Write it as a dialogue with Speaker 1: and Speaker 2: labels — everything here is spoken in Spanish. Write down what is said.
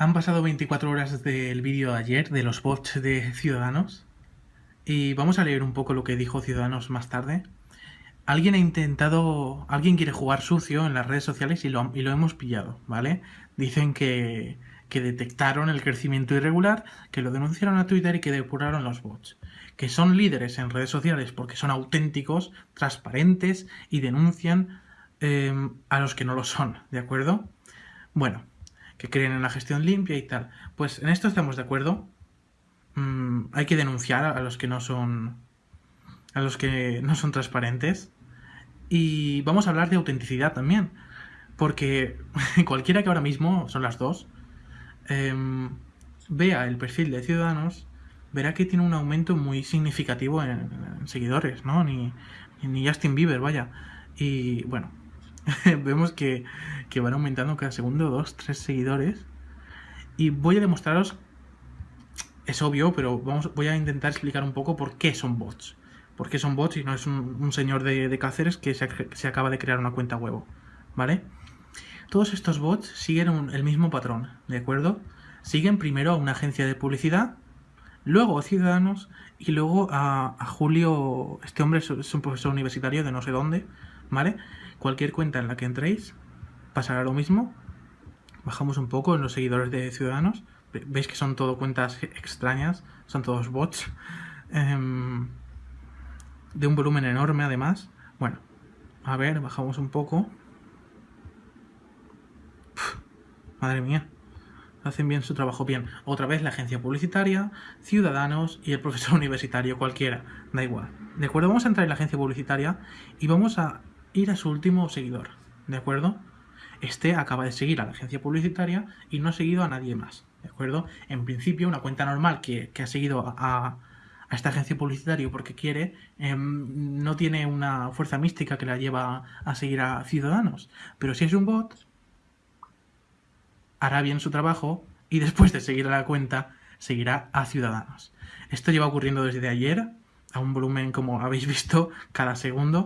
Speaker 1: Han pasado 24 horas del vídeo de ayer de los bots de Ciudadanos y vamos a leer un poco lo que dijo Ciudadanos más tarde. Alguien ha intentado, alguien quiere jugar sucio en las redes sociales y lo, y lo hemos pillado, ¿vale? Dicen que, que detectaron el crecimiento irregular, que lo denunciaron a Twitter y que depuraron los bots. Que son líderes en redes sociales porque son auténticos, transparentes y denuncian eh, a los que no lo son, ¿de acuerdo? Bueno, que creen en la gestión limpia y tal. Pues en esto estamos de acuerdo. Mm, hay que denunciar a los que no son a los que no son transparentes. Y vamos a hablar de autenticidad también. Porque cualquiera que ahora mismo, son las dos, em, vea el perfil de Ciudadanos, verá que tiene un aumento muy significativo en, seguidores, ¿no? Ni, ni Justin Bieber, vaya. Y bueno, vemos que, van aumentando cada segundo dos, tres seguidores. Y voy a demostraros, es obvio, pero vamos, voy a intentar explicar un poco por qué son bots. Por qué son bots y no es un, señor de, Cáceres que se, acaba de crear una cuenta huevo. ¿Vale? Todos estos bots siguen el mismo patrón, ¿de acuerdo? Siguen primero a una agencia de publicidad, luego a Ciudadanos y luego a, a Julio, este hombre es un profesor universitario de no sé dónde, ¿vale? Cualquier cuenta en la que entréis pasará lo mismo. Bajamos un poco en los seguidores de Ciudadanos. Veis que son todo cuentas extrañas, son todos bots. Em, de un volumen enorme además. Bueno, a ver, bajamos un poco. madre mía. Hacen bien su trabajo bien. Otra vez la agencia publicitaria, Ciudadanos y el profesor universitario, cualquiera. Da igual. De acuerdo, vamos a entrar en la agencia publicitaria y vamos a ir a su último seguidor, ¿de acuerdo? Este acaba de seguir a la agencia publicitaria y no ha seguido a nadie más, ¿de acuerdo? En principio, una cuenta normal que, ha seguido a, esta agencia publicitaria porque quiere, em, no tiene una fuerza mística que la lleva a seguir a ciudadanos. Pero si es un bot, hará bien su trabajo y después de seguir a la cuenta, seguirá a ciudadanos. Esto lleva ocurriendo desde ayer, a un volumen como habéis visto cada segundo